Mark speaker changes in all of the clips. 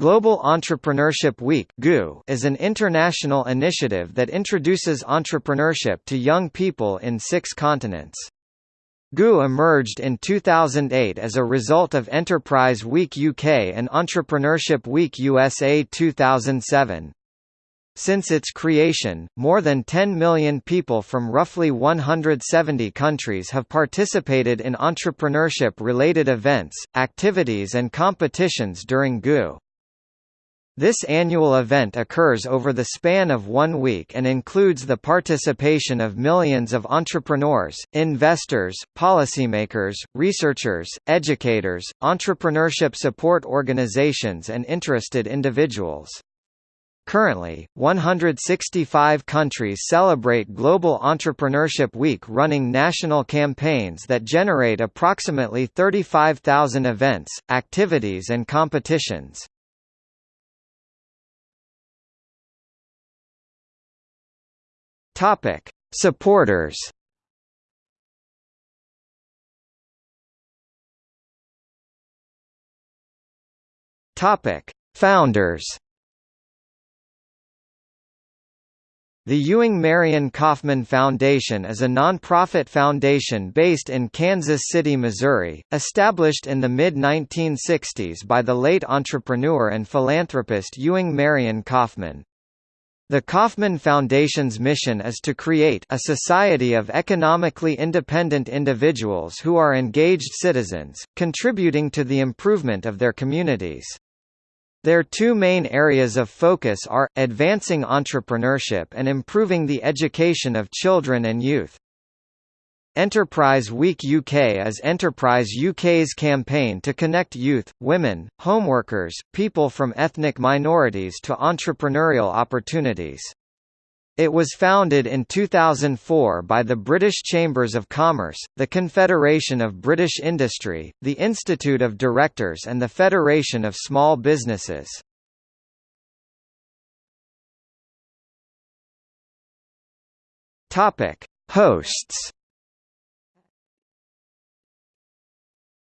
Speaker 1: Global Entrepreneurship Week is an international initiative that introduces entrepreneurship to young people in six continents. GEW emerged in 2008 as a result of Enterprise Week UK and Entrepreneurship Week USA 2007. Since its creation, more than 10 million people from roughly 170 countries have participated in entrepreneurship-related events, activities and competitions during GEW. This annual event occurs over the span of one week and includes the participation of millions of entrepreneurs, investors, policymakers, researchers, educators, entrepreneurship support organizations and interested individuals. Currently, 165 countries celebrate Global Entrepreneurship Week running national campaigns that generate approximately 35,000 events, activities and competitions. Topic: Supporters. Topic: Founders. The Ewing Marion Kauffman Foundation is a nonprofit foundation based in Kansas City, Missouri, established in the mid-1960s by the late entrepreneur and philanthropist Ewing Marion Kauffman. The Kauffman Foundation's mission is to create a society of economically independent individuals who are engaged citizens, contributing to the improvement of their communities. Their two main areas of focus are, advancing entrepreneurship and improving the education of children and youth. Enterprise Week UK is Enterprise UK's campaign to connect youth, women, homeworkers, people from ethnic minorities to entrepreneurial opportunities. It was founded in 2004 by the British Chambers of Commerce, the Confederation of British Industry, the Institute of Directors and the Federation of Small Businesses. Hosts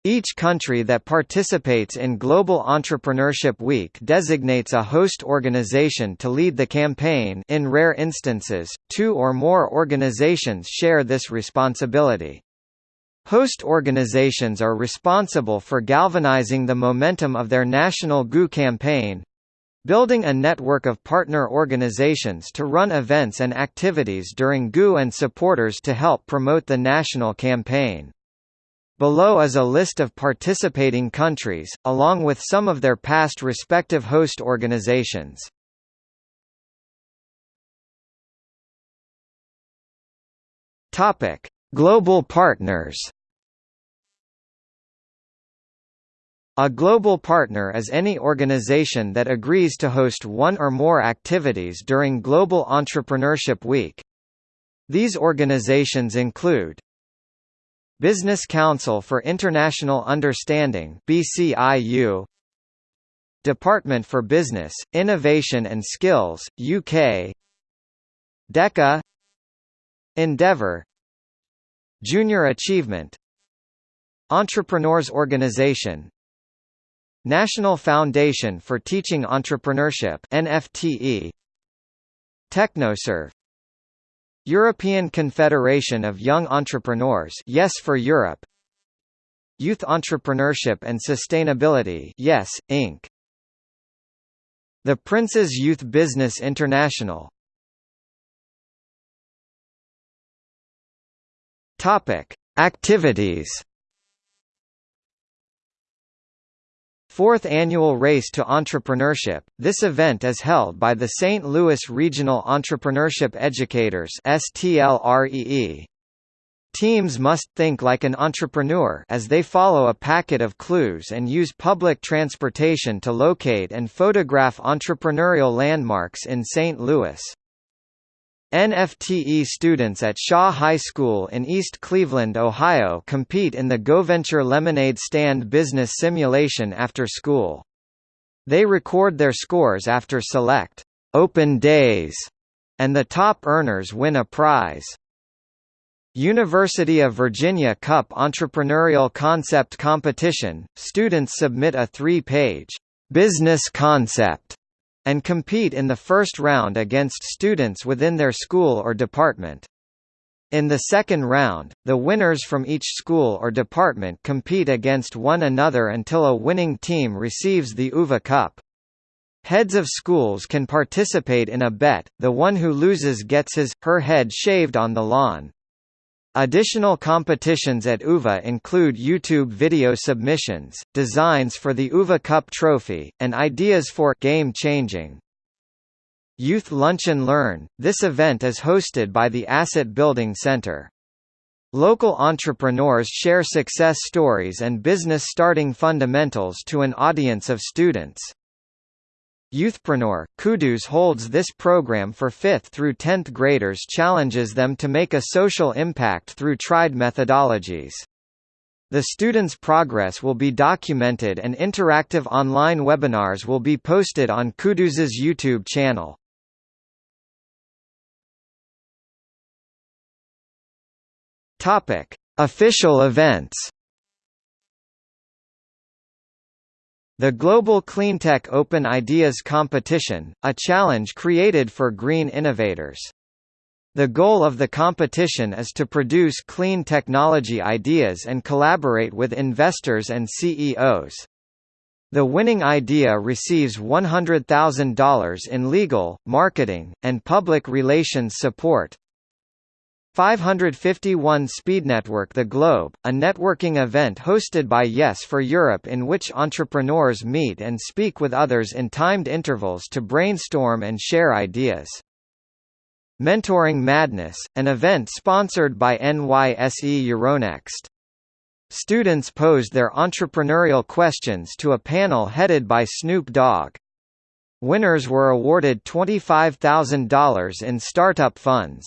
Speaker 1: Each country that participates in Global Entrepreneurship Week designates a host organization to lead the campaign in rare instances, two or more organizations share this responsibility. Host organizations are responsible for galvanizing the momentum of their national GEW campaign, building a network of partner organizations to run events and activities during GEW and supporters to help promote the national campaign. Below is a list of participating countries, along with some of their past respective host organizations. Topic: Global partners. A global partner is any organization that agrees to host one or more activities during Global Entrepreneurship Week. These organizations include Business Council for International Understanding BCIU Department for Business, Innovation and Skills, UK DECA Endeavour Junior Achievement Entrepreneurs Organization National Foundation for Teaching Entrepreneurship NFTE Technoserve European Confederation of Young Entrepreneurs Yes for Europe Youth Entrepreneurship and Sustainability Yes, Inc. The Prince's Youth Business International. Topic: Activities Fourth Annual Race to Entrepreneurship, this event is held by the St. Louis Regional Entrepreneurship Educators STLREE. Teams must think like an entrepreneur as they follow a packet of clues and use public transportation to locate and photograph entrepreneurial landmarks in St. Louis. NFTE students at Shaw High School in East Cleveland, Ohio compete in the GoVenture Lemonade Stand business simulation after school. They record their scores after select open days, and the top earners win a prize. University of Virginia Cup Entrepreneurial Concept Competition, students submit a three-page business concept and compete in the first round against students within their school or department. In the second round, the winners from each school or department compete against one another until a winning team receives the UVA Cup. Heads of schools can participate in a bet, the one who loses gets his, her head shaved on the lawn. Additional competitions at UVA include YouTube video submissions, designs for the UVA Cup trophy, and ideas for game changing. Youth Lunch and Learn – This event is hosted by the Asset Building Center. Local entrepreneurs share success stories and business starting fundamentals to an audience of students. Youthpreneur, Kudos holds this program for 5th through 10th graders challenges them to make a social impact through tried methodologies. The students' progress will be documented and interactive online webinars will be posted on Kudos's YouTube channel. Official events. The Global Cleantech Open Ideas Competition, a challenge created for green innovators. The goal of the competition is to produce clean technology ideas and collaborate with investors and CEOs. The winning idea receives $100,000 in legal, marketing, and public relations support. 551 Speed Network The Globe, a networking event hosted by Yes for Europe in which entrepreneurs meet and speak with others in timed intervals to brainstorm and share ideas. Mentoring Madness, an event sponsored by NYSE Euronext. Students posed their entrepreneurial questions to a panel headed by Snoop Dogg. Winners were awarded $25,000 in startup funds.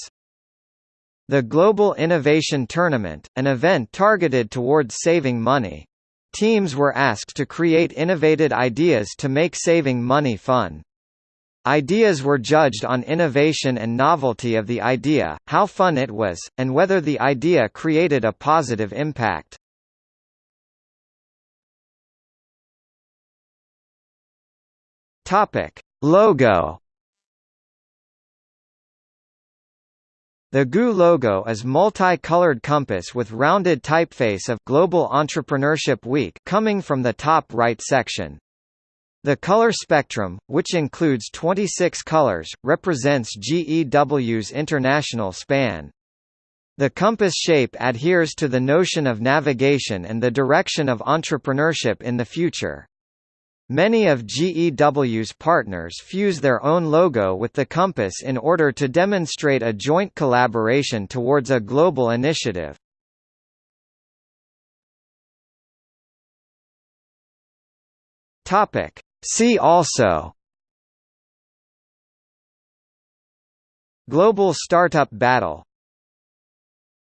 Speaker 1: The Global Innovation Tournament, an event targeted towards saving money. Teams were asked to create innovative ideas to make saving money fun. Ideas were judged on innovation and novelty of the idea, how fun it was, and whether the idea created a positive impact. Logo The GEW logo is multi-colored compass with rounded typeface of Global Entrepreneurship Week coming from the top right section. The color spectrum, which includes 26 colors, represents GEW's international span. The compass shape adheres to the notion of navigation and the direction of entrepreneurship in the future. Many of GEW's partners fuse their own logo with the compass in order to demonstrate a joint collaboration towards a global initiative. Topic. See also Global Startup Battle